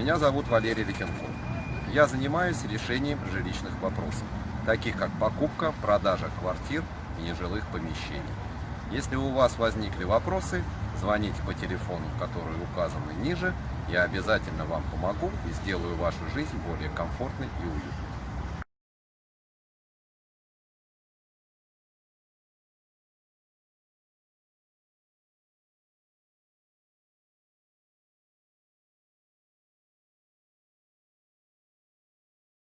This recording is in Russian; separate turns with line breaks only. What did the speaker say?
Меня зовут Валерий Лихенков. Я занимаюсь решением жилищных вопросов, таких как покупка, продажа квартир и нежилых помещений. Если у вас возникли вопросы, звоните по телефону, который указан ниже. Я обязательно вам помогу и сделаю вашу жизнь более комфортной и уютной.